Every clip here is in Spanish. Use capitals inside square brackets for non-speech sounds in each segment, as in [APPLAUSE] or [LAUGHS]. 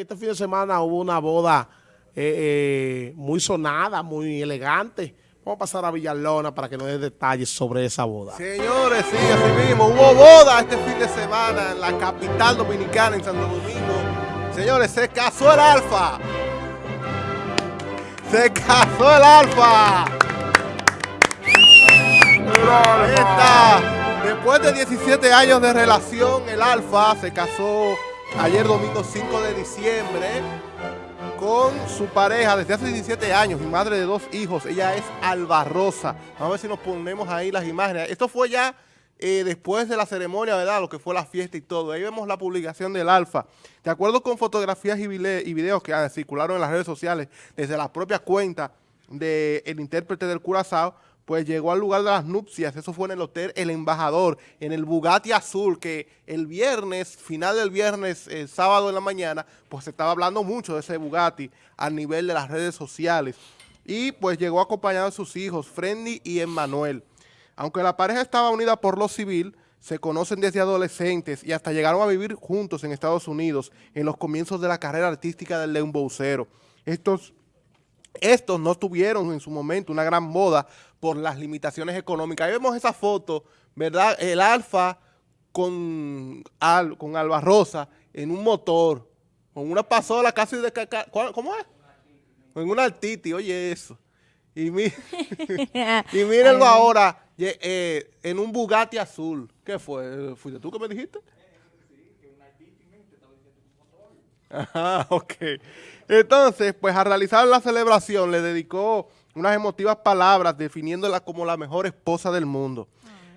este fin de semana hubo una boda eh, eh, muy sonada, muy elegante. Vamos a pasar a Villalona para que nos dé detalles sobre esa boda. Señores, sí, así mismo. Hubo boda este fin de semana en la capital dominicana, en Santo Domingo. Señores, se casó el Alfa. Se casó el Alfa. Ahí está. Después de 17 años de relación, el Alfa se casó ayer domingo 5 de diciembre con su pareja desde hace 17 años y madre de dos hijos. Ella es Alba Rosa. Vamos a ver si nos ponemos ahí las imágenes. Esto fue ya eh, después de la ceremonia, ¿verdad? Lo que fue la fiesta y todo. Ahí vemos la publicación del Alfa. De acuerdo con fotografías y, videos que ah, circularon en las redes sociales desde la propia cuenta del intérprete del Curazao, pues llegó al lugar de las nupcias, eso fue en el hotel El Embajador, en el Bugatti Azul, que el viernes, final del viernes, el eh, sábado en la mañana, pues se estaba hablando mucho de ese Bugatti a nivel de las redes sociales. Y pues llegó acompañado de sus hijos, Frendy y Emmanuel. Aunque la pareja estaba unida por lo civil, se conocen desde adolescentes y hasta llegaron a vivir juntos en Estados Unidos en los comienzos de la carrera artística del León Boucero. Estos estos no tuvieron en su momento una gran moda por las limitaciones económicas. Ahí vemos esa foto, ¿verdad? El Alfa con, con Alba Rosa en un motor, con una pasola casi de... ¿Cómo es? Con una Altiti, oye eso. Y, [LAUGHS] y mírenlo ahora eh, en un Bugatti azul. ¿Qué fue? ¿Fuiste tú que me dijiste? Ajá, [LAUGHS] ok. Entonces, pues a realizar la celebración le dedicó unas emotivas palabras definiéndola como la mejor esposa del mundo.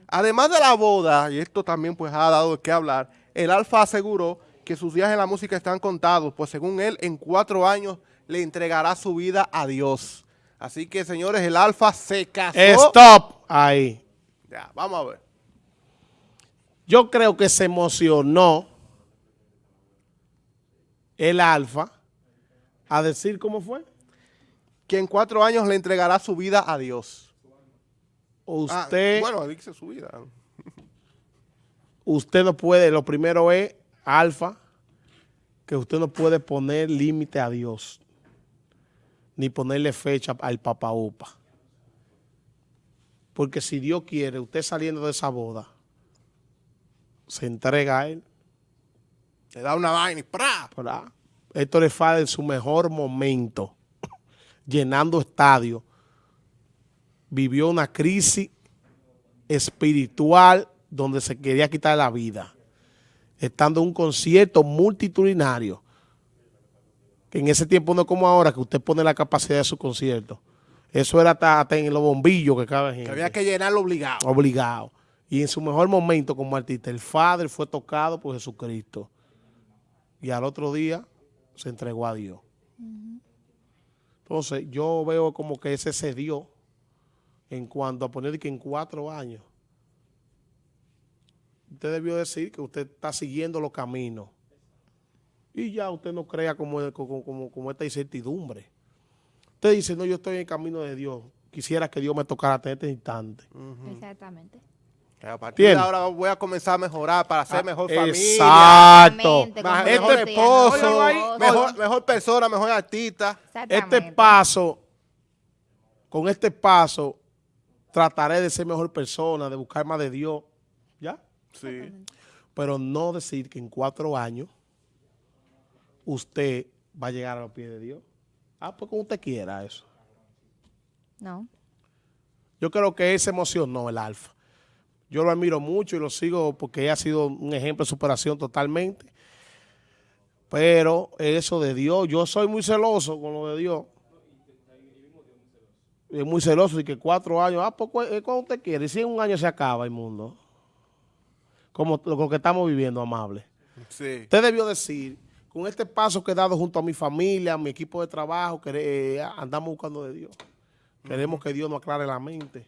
Además de la boda, y esto también pues ha dado de qué hablar, el Alfa aseguró que sus días en la música están contados, pues según él, en cuatro años le entregará su vida a Dios. Así que, señores, el Alfa se casó. Stop ahí. Ya, vamos a ver. Yo creo que se emocionó el Alfa a decir cómo fue que en cuatro años le entregará su vida a Dios. Usted... Ah, bueno, dice su vida. Usted no puede, lo primero es, alfa, que usted no puede poner límite a Dios, ni ponerle fecha al Papa Upa. Porque si Dios quiere, usted saliendo de esa boda, se entrega a Él. Le da una vaina y ¡pra! Esto le falta en su mejor momento [LAUGHS] llenando estadios, vivió una crisis espiritual donde se quería quitar la vida, estando en un concierto multitudinario, que en ese tiempo no es como ahora, que usted pone la capacidad de su concierto. Eso era hasta, en los bombillos que cada gente. Que había que llenarlo obligado. Obligado. Y en su mejor momento como artista, el Padre fue tocado por Jesucristo. Y al otro día se entregó a Dios. Entonces, yo veo como que ese se dio en cuanto a poner que en cuatro años. Usted debió decir que usted está siguiendo los caminos. Y ya usted no crea como, como, como, esta incertidumbre. Usted dice, no, yo estoy en el camino de Dios. Quisiera que Dios me tocara en este instante. Exactamente. A partir de ahora voy a comenzar a mejorar para ser ah, mejor familia. Exacto. Mejor esposo, mejor, mejor persona, mejor artista. Este paso, con este paso, trataré de ser mejor persona, de buscar más de Dios. ¿Ya? Sí. Pero no decir que en cuatro años usted va a llegar a los pies de Dios. Ah, pues como usted quiera eso. No. Yo creo que él se emocionó, el alfa. Yo lo admiro mucho y lo sigo porque ha sido un ejemplo de superación totalmente. Pero eso de Dios, yo soy muy celoso con lo de Dios. Es muy celoso y que cuatro años, ah, pues cuando usted quiere. Y si en un año se acaba el mundo. Como lo que estamos viviendo, amable. Sí. Usted debió decir, con este paso que he dado junto a mi familia, a mi equipo de trabajo, que eh, andamos buscando de Dios. Queremos que Dios nos aclare la mente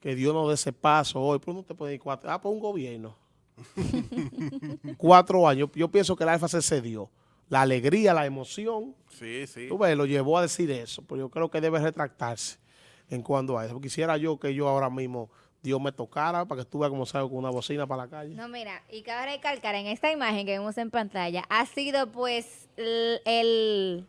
que Dios nos dé ese paso hoy. ¿Por no te puede ir cuatro? Ah, por un gobierno. [LAUGHS] cuatro años. Yo pienso que el Alfa se cedió. La alegría, la emoción. Sí, sí. Tú ves, lo llevó a decir eso. Pero yo creo que debe retractarse en cuanto a eso. Quisiera yo que yo ahora mismo Dios me tocara para que estuviera como salgo con una bocina para la calle. No, mira, y cabe recalcar en esta imagen que vemos en pantalla, ha sido pues el, el-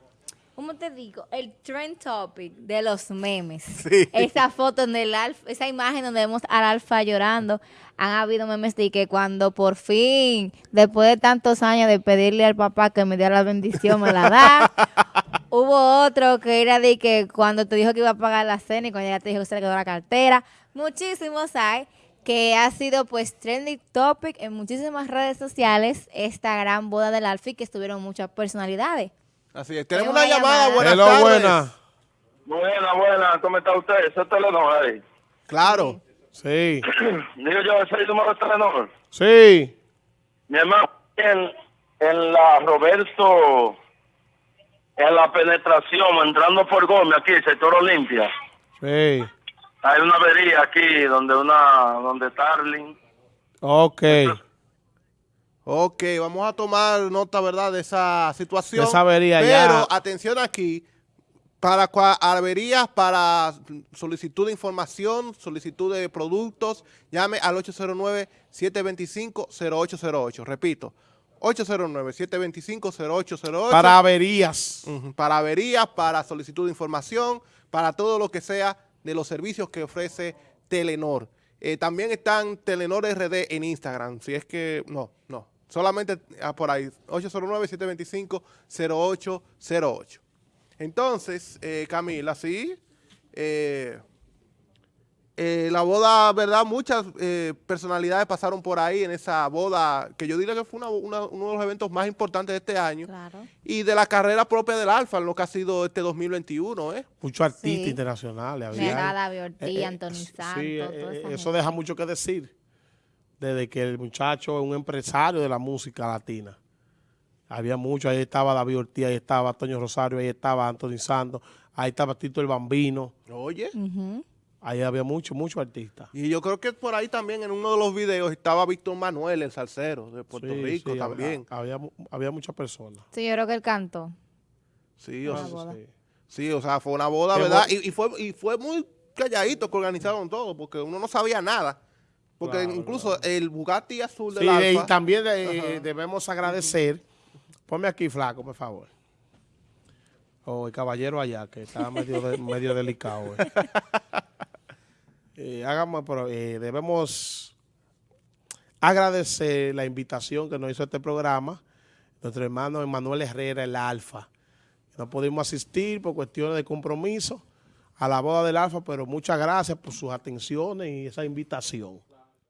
¿cómo te digo? El trend topic de los memes. [LAUGHS] Sí. Esa foto en el alfa, esa imagen donde vemos al alfa llorando, han habido memes de que cuando por fin, después de tantos años de pedirle al papá que me diera la bendición, me la da. [LAUGHS] Hubo otro que era de que cuando te dijo que iba a pagar la cena y cuando ya te dijo que se le quedó la cartera. Muchísimos hay que ha sido pues trending topic en muchísimas redes sociales esta gran boda del Alfi que estuvieron muchas personalidades. Así es. Tenemos una llamada. Buenas Hello, tardes. buena. Buena, buena, ¿cómo está usted? ¿Eso es Telenor ahí? Claro. Sí, [CLEARS THROAT] Digo yo, ese es el número de Telenor. sí. Mi hermano, en, en la Roberto, en la penetración, entrando por Gómez, aquí, sector Olimpia, Sí. hay una avería aquí donde una, donde Starling. Ok. Ok, vamos a tomar nota, ¿verdad?, de esa situación. De esa avería, Pero, ya. atención aquí, para averías, para solicitud de información, solicitud de productos, llame al 809-725-0808. Repito, 809-725-0808. Para averías. Para averías, para solicitud de información, para todo lo que sea de los servicios que ofrece Telenor. Eh, también están Telenor RD en Instagram, si es que, no, no, solamente ah, por ahí, 809-725-0808. Entonces, eh, Camila, sí, eh, eh, la boda, ¿verdad? Muchas eh, personalidades pasaron por ahí en esa boda, que yo diría que fue una- una- uno de los eventos más importantes de este año Claro. y de la carrera propia del Alfa, lo que ha sido este 2021, ¿eh? Muchos artistas Sí. internacionales. había. Eh, eh, Anthony sí, Santos, eh, toda esa eh, gente. eso deja mucho que decir. Desde que el muchacho es un empresario de la música latina. Había mucho, ahí estaba David Ortiz, ahí estaba Toño Rosario, ahí estaba Anthony Santos, ahí estaba Tito el Bambino, Oye. Ahí había muchos, muchos artistas. Y yo creo que por ahí también en uno de los videos estaba Víctor Manuel, el salsero de Puerto Sí, Rico sí, también. Había, había, había muchas personas. Sí, yo creo que él cantó. Sí, o, Una sea, boda. Sí. sí, o sea, fue una boda, Qué ¿verdad? Y, y fue, y fue muy calladito que organizaron todo, porque uno no sabía nada. Porque Claro, incluso el Bugatti azul del Sí, Alfa... y también eh, debemos agradecer. Ponme aquí, flaco, por favor. O el caballero allá, que está [LAUGHS] medio, de- medio delicado. eh. Eh, hagamos, pero, eh, debemos agradecer la invitación que nos hizo este programa, nuestro hermano Emanuel Herrera, el Alfa. No pudimos asistir por cuestiones de compromiso a la boda del Alfa, pero muchas gracias por sus atenciones y esa invitación.